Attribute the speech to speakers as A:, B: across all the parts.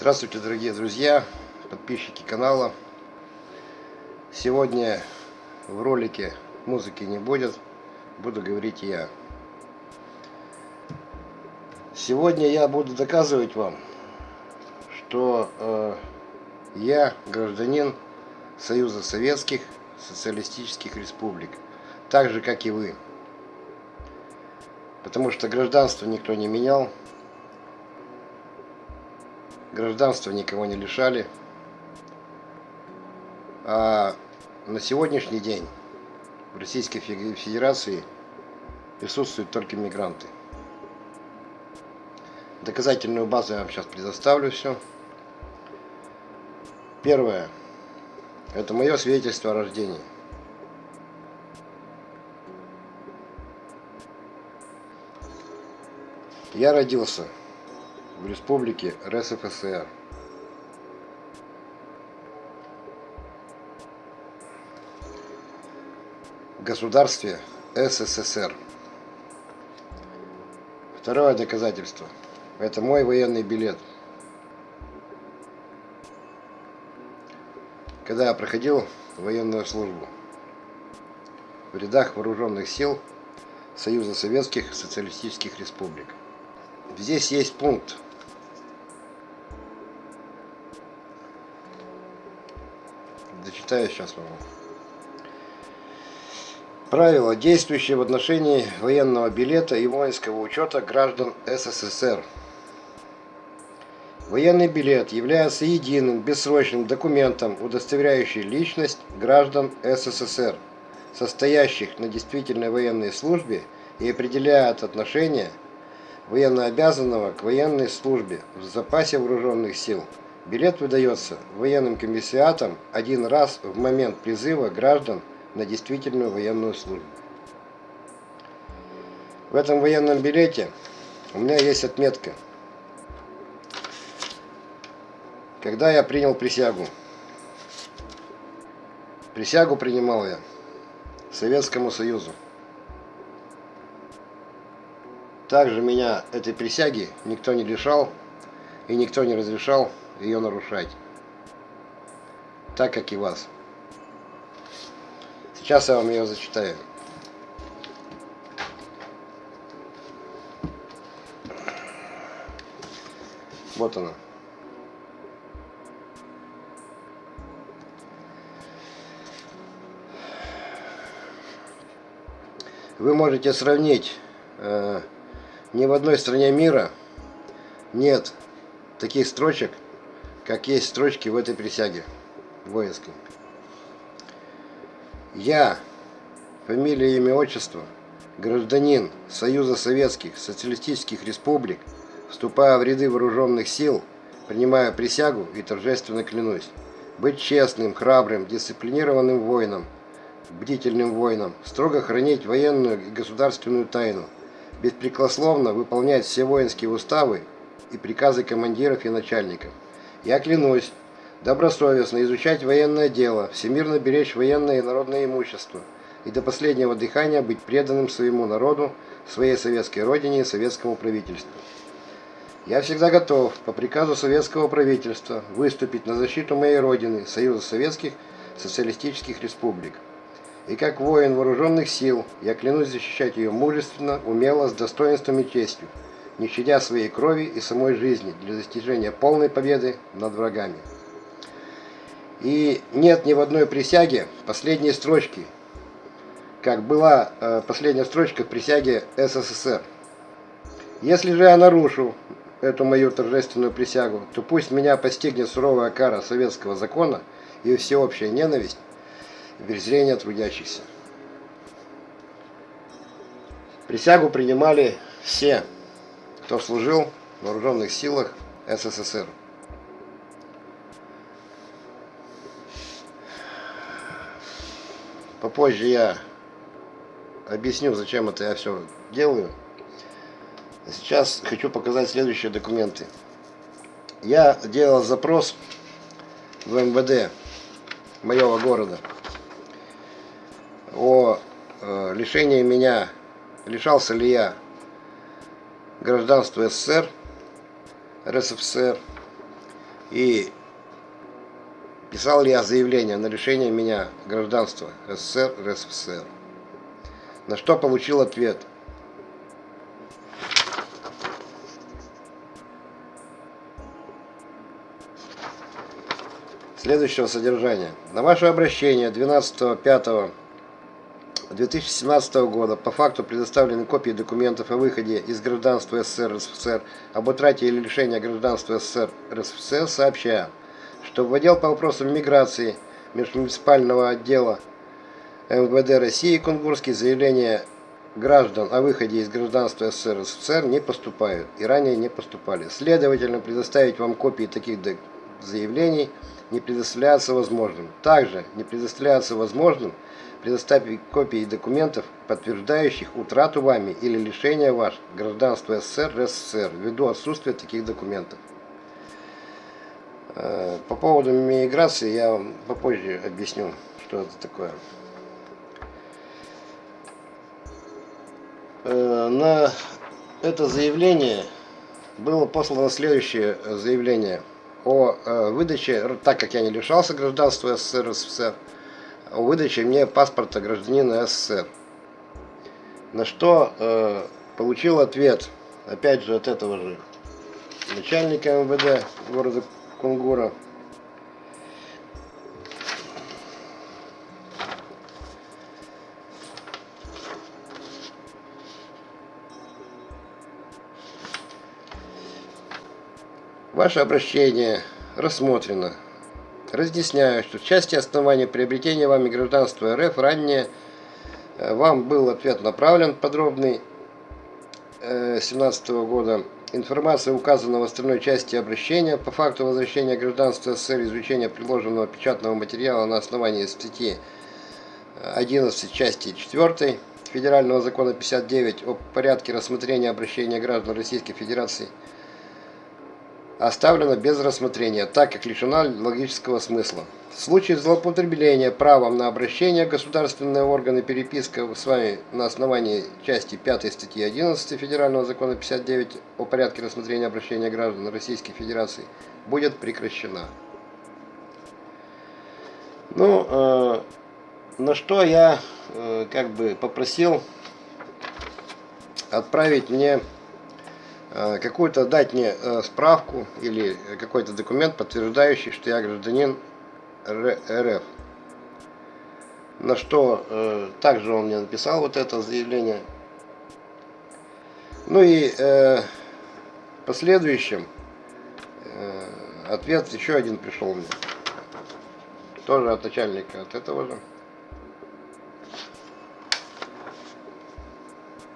A: Здравствуйте, дорогие друзья, подписчики канала. Сегодня в ролике музыки не будет, буду говорить я. Сегодня я буду доказывать вам, что э, я гражданин Союза Советских Социалистических Республик, так же как и вы. Потому что гражданство никто не менял, Гражданства никого не лишали. А на сегодняшний день в Российской Федерации присутствуют только мигранты. Доказательную базу я вам сейчас предоставлю все. Первое. Это мое свидетельство о рождении. Я родился в Республике РСФСР. Государстве СССР. Второе доказательство. Это мой военный билет. Когда я проходил военную службу в рядах вооруженных сил Союза Советских Социалистических Республик. Здесь есть пункт Дочитаю сейчас вам. Правила, действующие в отношении военного билета и воинского учета граждан СССР. Военный билет является единым бессрочным документом, удостоверяющим личность граждан СССР, состоящих на действительной военной службе и определяет отношение военнообязанного к военной службе в запасе вооруженных сил – Билет выдается военным комиссиатам один раз в момент призыва граждан на действительную военную службу. В этом военном билете у меня есть отметка. Когда я принял присягу. Присягу принимал я Советскому Союзу. Также меня этой присяги никто не лишал и никто не разрешал ее нарушать. Так как и вас. Сейчас я вам ее зачитаю. Вот она. Вы можете сравнить э, ни в одной стране мира нет таких строчек, как есть строчки в этой присяге воинской. Я, фамилия, имя, отчество, гражданин Союза Советских Социалистических Республик, вступая в ряды вооруженных сил, принимая присягу и торжественно клянусь быть честным, храбрым, дисциплинированным воином, бдительным воином, строго хранить военную и государственную тайну, беспрекословно выполнять все воинские уставы и приказы командиров и начальников, я клянусь добросовестно изучать военное дело, всемирно беречь военное и народное имущество и до последнего дыхания быть преданным своему народу, своей советской родине и советскому правительству. Я всегда готов по приказу советского правительства выступить на защиту моей родины, Союза Советских Социалистических Республик. И как воин вооруженных сил, я клянусь защищать ее мужественно, умело, с достоинством и честью не щадя своей крови и самой жизни для достижения полной победы над врагами. И нет ни в одной присяге последней строчки, как была э, последняя строчка в присяге СССР. Если же я нарушу эту мою торжественную присягу, то пусть меня постигнет суровая кара советского закона и всеобщая ненависть и презрение трудящихся. Присягу принимали все кто служил в вооруженных силах СССР. Попозже я объясню, зачем это я все делаю. Сейчас хочу показать следующие документы. Я делал запрос в МВД моего города о э, лишении меня, лишался ли я гражданство СССР, РСФСР, И писал ли я заявление на лишение меня гражданства СССР, РСФСР. На что получил ответ. Следующего содержания. На ваше обращение 12.05 2017 года по факту предоставлены копии документов о выходе из гражданства СССР РСФСР, об утрате или лишении гражданства СССР РСФСР, сообщаю, что в отдел по вопросам миграции межмуниципального отдела МВД России Кунгурский заявления граждан о выходе из гражданства СССР РСФСР не поступают и ранее не поступали. Следовательно, предоставить вам копии таких заявлений не предоставляется возможным. Также не предоставляется возможным предоставить копии документов, подтверждающих утрату вами или лишение ваш гражданства СССР, РСФСР, ввиду отсутствия таких документов. Э, по поводу миграции я вам попозже объясню, что это такое. Э, на это заявление было послано следующее заявление о э, выдаче, так как я не лишался гражданства СССР, РСФСР, о выдаче мне паспорта гражданина СССР. На что э, получил ответ, опять же от этого же начальника МВД города Кунгура. Ваше обращение рассмотрено. Разъясняю, что в части основания приобретения вами гражданства РФ ранее э, вам был ответ направлен подробный 2017 э, года. Информация указана в остальной части обращения по факту возвращения гражданства СССР изучения приложенного печатного материала на основании статьи 11 части 4 Федерального закона 59 о порядке рассмотрения обращения граждан Российской Федерации – оставлена без рассмотрения, так как лишена логического смысла. В случае злоупотребления правом на обращение государственные органы переписка с вами на основании части 5 статьи 11 Федерального закона 59 о порядке рассмотрения обращения граждан Российской Федерации будет прекращена. Ну, э, на что я э, как бы попросил отправить мне какую-то дать мне э, справку или какой-то документ, подтверждающий, что я гражданин РФ. На что э, также он мне написал вот это заявление. Ну и э, последующем э, ответ еще один пришел мне. Тоже от начальника от этого же.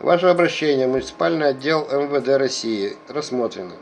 A: Ваше обращение муниципальный отдел МВД России рассмотрено.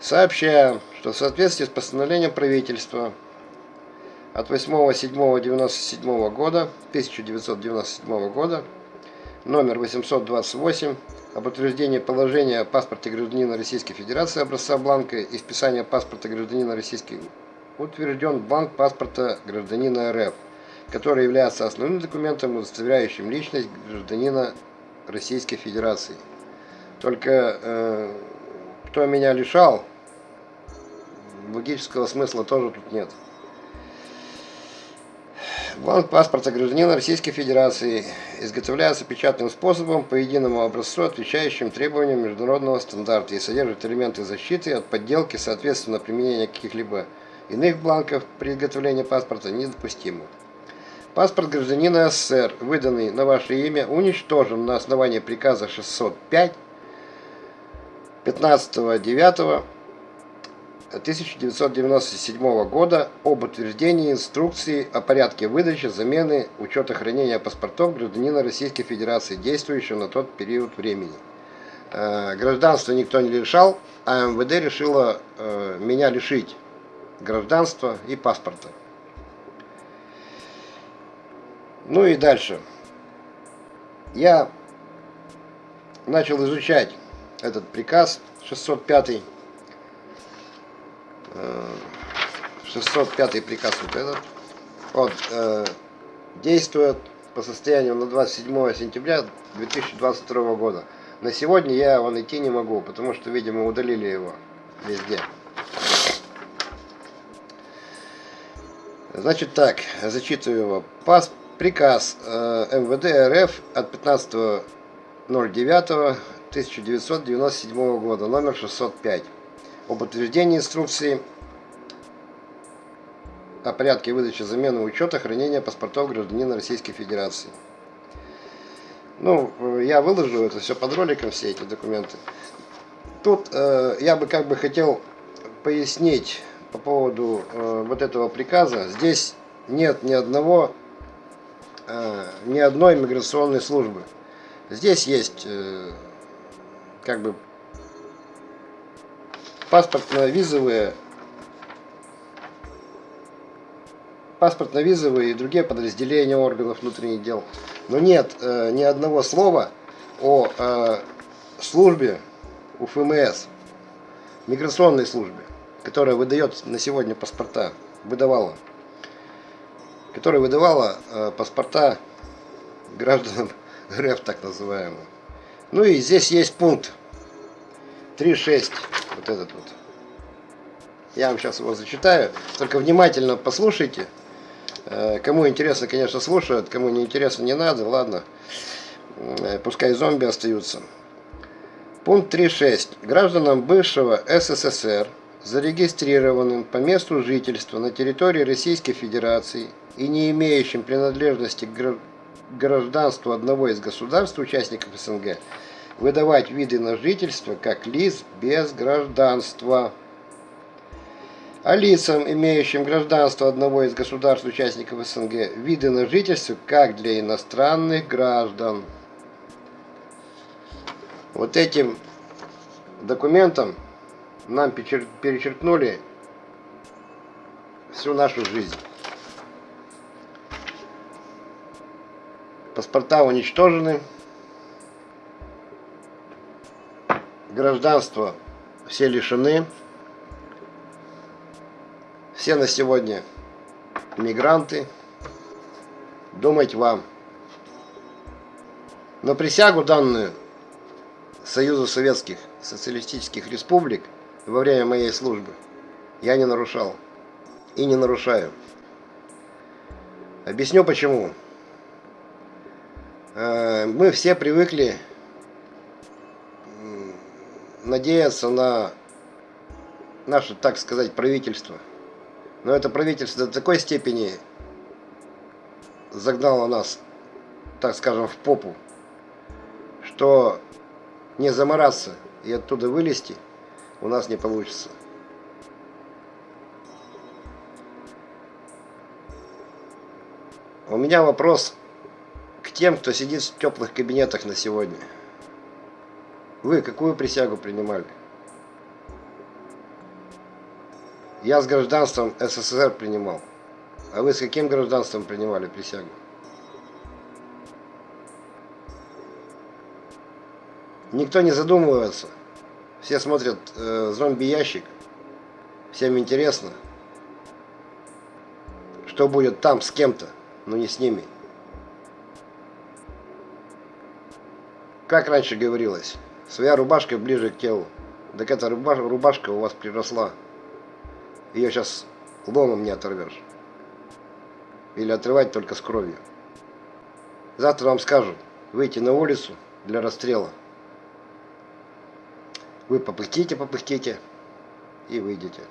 A: Сообщаем, что в соответствии с постановлением правительства от 8.7.97 года, 1997 года, номер 828 об утверждении положения о паспорте гражданина Российской Федерации образца бланка и списания паспорта гражданина Российской утвержден бланк паспорта гражданина РФ, который является основным документом, удостоверяющим личность гражданина Российской Федерации. Только э, кто меня лишал, логического смысла тоже тут нет. Бланк паспорта гражданина Российской Федерации изготовляется печатным способом по единому образцу, отвечающим требованиям международного стандарта и содержит элементы защиты от подделки, соответственно, применение каких-либо иных бланков при изготовлении паспорта недопустимо. Паспорт гражданина СССР, выданный на ваше имя, уничтожен на основании приказа 605 15.09.1997 года об утверждении инструкции о порядке выдачи, замены, учета хранения паспортов гражданина Российской Федерации, действующего на тот период времени. Э, гражданство никто не лишал, а МВД решило э, меня лишить гражданства и паспорта. Ну и дальше. Я начал изучать этот приказ 605 605 приказ вот этот он э, действует по состоянию на 27 сентября 2022 года на сегодня я вон идти не могу потому что видимо удалили его везде Значит так, зачитываю его. Пас, приказ э, МВД РФ от 15.09.1997 года, номер 605, об утверждении инструкции о порядке выдачи замены учета хранения паспортов гражданина Российской Федерации. Ну, э, я выложу это все под роликом, все эти документы. Тут э, я бы как бы хотел пояснить по поводу э, вот этого приказа. Здесь нет ни одного, ни одной миграционной службы. Здесь есть э, как бы паспортно-визовые паспортно-визовые и другие подразделения органов внутренних дел. Но нет э, ни одного слова о э, службе УФМС, миграционной службе, которая выдает на сегодня паспорта, выдавала, которая выдавала э, паспорта гражданам РФ, так называемым. Ну и здесь есть пункт 3.6, вот этот вот. Я вам сейчас его зачитаю, только внимательно послушайте. Э, кому интересно, конечно, слушают, кому не интересно, не надо, ладно. Э, пускай зомби остаются. Пункт 3.6. Гражданам бывшего СССР, зарегистрированным по месту жительства на территории Российской Федерации и не имеющим принадлежности к гражданству одного из государств, участников СНГ, выдавать виды на жительство как лиц без гражданства. А лицам, имеющим гражданство одного из государств-участников СНГ, виды на жительство как для иностранных граждан. Вот этим документом нам перечеркнули всю нашу жизнь. Паспорта уничтожены. Гражданство все лишены. Все на сегодня мигранты. Думать вам. Но присягу данную Союзу Советских Социалистических Республик во время моей службы я не нарушал и не нарушаю. Объясню почему. Э, мы все привыкли надеяться на наше, так сказать, правительство. Но это правительство до такой степени загнало нас, так скажем, в попу, что не замораться и оттуда вылезти у нас не получится. У меня вопрос тем, кто сидит в теплых кабинетах на сегодня. Вы какую присягу принимали? Я с гражданством СССР принимал. А вы с каким гражданством принимали присягу? Никто не задумывается. Все смотрят э, зомби-ящик. Всем интересно, что будет там с кем-то, но не с ними. Как раньше говорилось, своя рубашка ближе к телу. Так эта рубашка у вас приросла. Ее сейчас ломом не оторвешь. Или отрывать только с кровью. Завтра вам скажут выйти на улицу для расстрела. Вы попыхтите, попыхтите и выйдете.